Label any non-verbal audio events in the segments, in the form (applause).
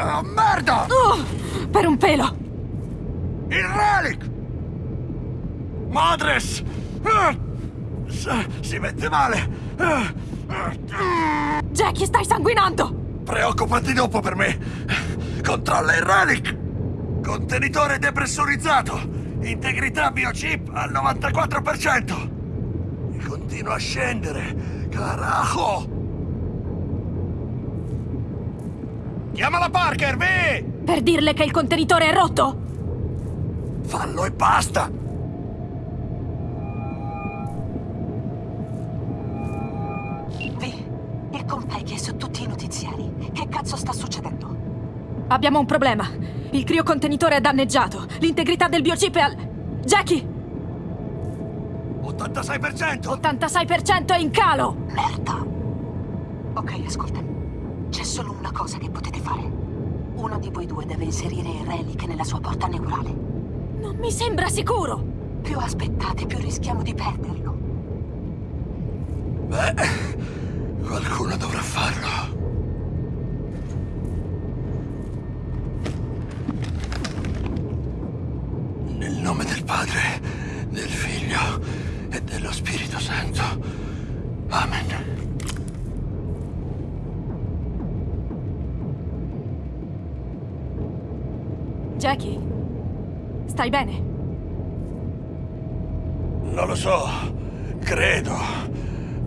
Oh, merda! Uh, per un pelo! Il relic! Madres! Si mette male! Jackie, stai sanguinando! Preoccupati dopo per me! Controlla il relic! Contenitore depressurizzato! Integrità biochip al 94%! E continua a scendere! Carajo! Chiamala Parker, vi! Per dirle che il contenitore è rotto? Fallo e basta! Vi, il compagno è su tutti i notiziari. Che cazzo sta succedendo? Abbiamo un problema. Il criocontenitore è danneggiato. L'integrità del biochip è al... Jackie! 86%! 86% è in calo! Merda! Ok, ascolta. C'è solo una cosa che potete fare. Uno di voi due deve inserire il relic nella sua porta neurale. Non mi sembra sicuro! Più aspettate, più rischiamo di perderlo. Beh, qualcuno dovrà farlo. Nel nome del Padre, del Figlio e dello Spirito Santo. Amen. Jackie, stai bene? Non lo so. Credo.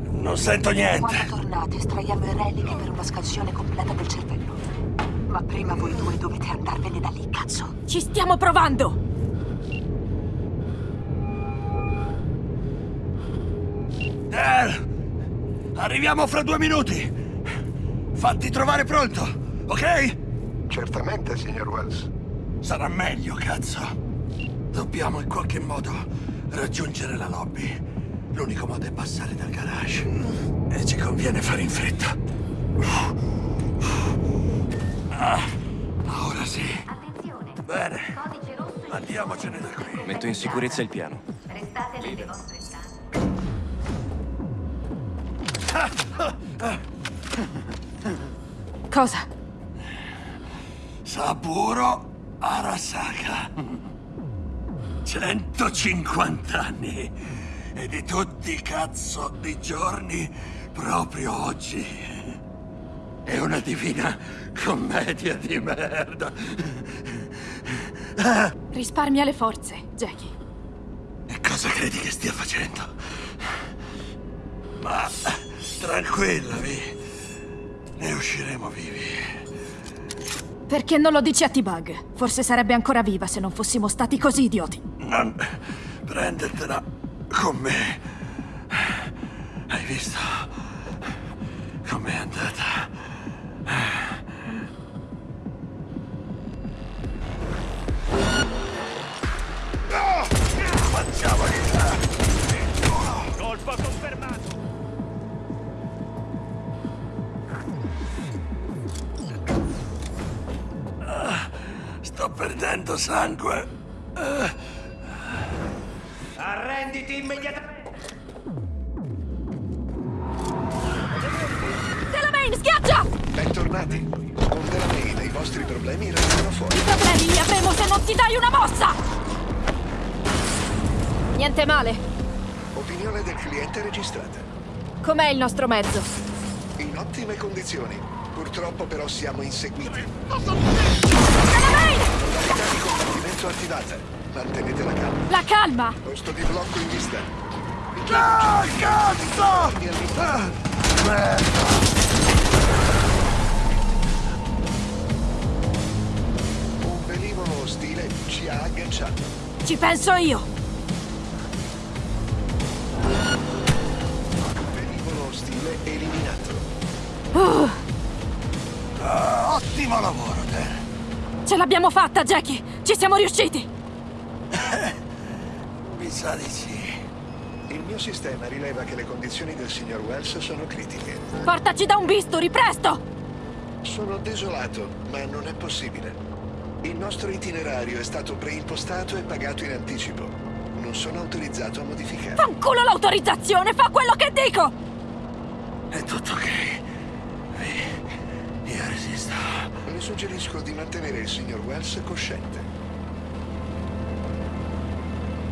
Non sento niente. Quando tornate, estraiamo il relic per una scansione completa del cervello. Ma prima voi due dovete andarvene da lì, cazzo. Ci stiamo provando! Dale! Arriviamo fra due minuti! Fatti trovare pronto, ok? Certamente, signor Wells. Sarà meglio, cazzo. Dobbiamo in qualche modo raggiungere la lobby. L'unico modo è passare dal garage. E ci conviene fare in fretta. Ah, ora sì. Attenzione. Bene. Codice rosso in Andiamocene da qui. Metto in sicurezza il piano. Restate nelle vostre stanze. Cosa? Saburo Arasaka. 150 anni. E di tutti i cazzo di giorni proprio oggi. È una divina commedia di merda. Ah, Risparmia le forze, Jackie. E cosa credi che stia facendo? Ma tranquilla, Vi. Ne usciremo vivi. Perché non lo dici a T-Bug? Forse sarebbe ancora viva se non fossimo stati così idioti. Non prendertela con me. Hai visto com'è andata? Perdendo sangue. Arrenditi immediatamente. Delamain, schiaccia! Bentornati. Con Delamain i vostri problemi restano fuori. I problemi li avremo se non ti dai una mossa! Niente male. Opinione del cliente registrata. Com'è il nostro mezzo? In ottime condizioni. Purtroppo però siamo inseguiti. Delamain! Di combattimento attivata. Mantenete la calma. La calma! Posto di blocco in vista. Ah, cazzo! Ah, merda! Un velivolo ostile ci ha agganciato. Ci penso io! Velivolo ostile eliminato. Uh, Ah, ottimo lavoro, te. Ce l'abbiamo fatta, Jackie! Ci siamo riusciti! (laughs) Mi sa di sì. Il mio sistema rileva che le condizioni del signor Wells sono critiche. Portaci da un bisturi, presto! Sono desolato, ma non è possibile. Il nostro itinerario è stato preimpostato e pagato in anticipo. Non sono autorizzato a modificare. Fanculo l'autorizzazione, fa quello che dico! È tutto ok. Io resisto. Suggerisco di mantenere il signor Wells cosciente.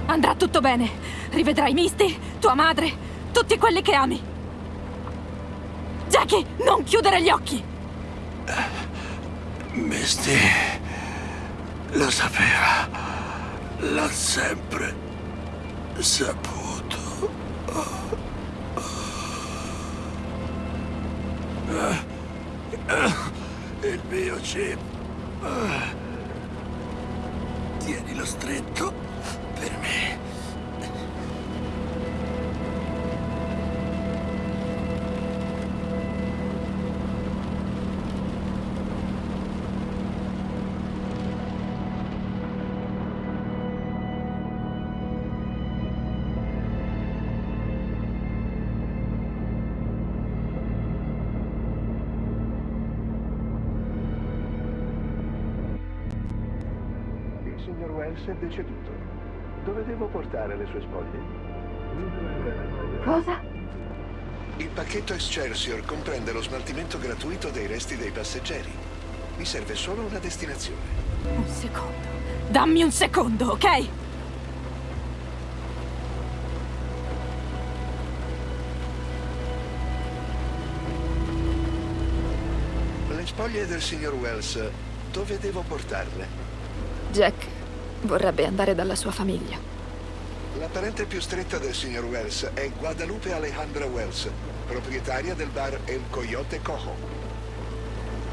Andrà tutto bene. Rivedrai Misty, tua madre, tutti quelli che ami. Jackie, non chiudere gli occhi! Misty lo sapeva. L'ha sempre saputo. Il mio chip. Tienilo stretto per me. Wells è deceduto. Dove devo portare le sue spoglie? Cosa? Il pacchetto Excelsior comprende lo smaltimento gratuito dei resti dei passeggeri. Mi serve solo una destinazione. Un secondo. Dammi un secondo, ok? Le spoglie del signor Wells, dove devo portarle? Jack vorrebbe andare dalla sua famiglia. La parente più stretta del signor Wells è Guadalupe Alejandra Wells, proprietaria del bar El Coyote Cojo.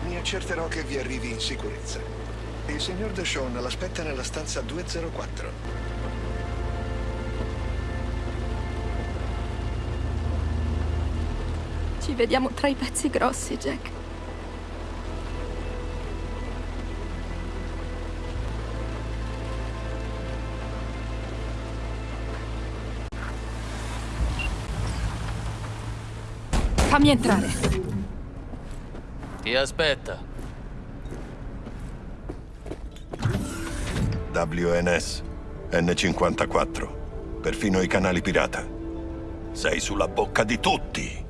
Mi accerterò che vi arrivi in sicurezza. Il signor Deshawn l'aspetta nella stanza 204. Ci vediamo tra i pezzi grossi, Jack. Fammi entrare. Ti aspetta. WNS, N54, perfino i canali pirata. Sei sulla bocca di tutti.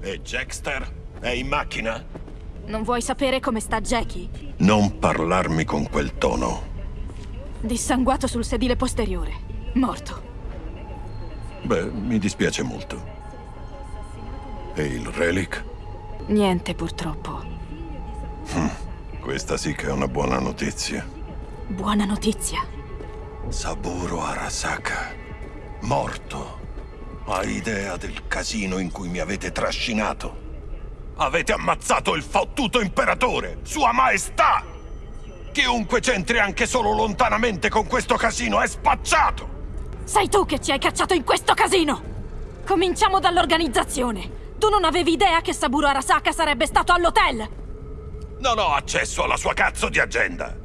E Jackster è in macchina? Non vuoi sapere come sta Jackie? Non parlarmi con quel tono. Dissanguato sul sedile posteriore. Morto. Beh, mi dispiace molto. E il relic? Niente, purtroppo. Questa sì che è una buona notizia. Buona notizia. Saburo Arasaka, morto. Hai idea del casino in cui mi avete trascinato? Avete ammazzato il fottuto imperatore, sua maestà! Chiunque c'entri anche solo lontanamente con questo casino è spacciato! Sei tu che ci hai cacciato in questo casino! Cominciamo dall'organizzazione. Tu non avevi idea che Saburo Arasaka sarebbe stato all'hotel? Non ho accesso alla sua cazzo di agenda.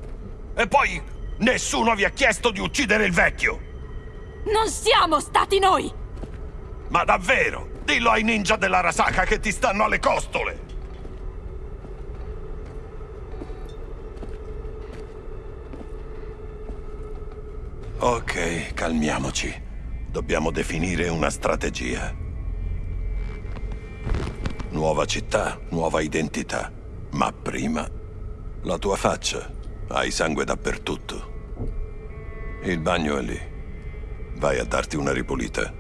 E poi nessuno vi ha chiesto di uccidere il vecchio. Non siamo stati noi! Ma davvero? Dillo ai ninja dell'Arasaka che ti stanno alle costole! Ok, calmiamoci. Dobbiamo definire una strategia. Nuova città, nuova identità. Ma prima, la tua faccia. Hai sangue dappertutto. Il bagno è lì. Vai a darti una ripulita.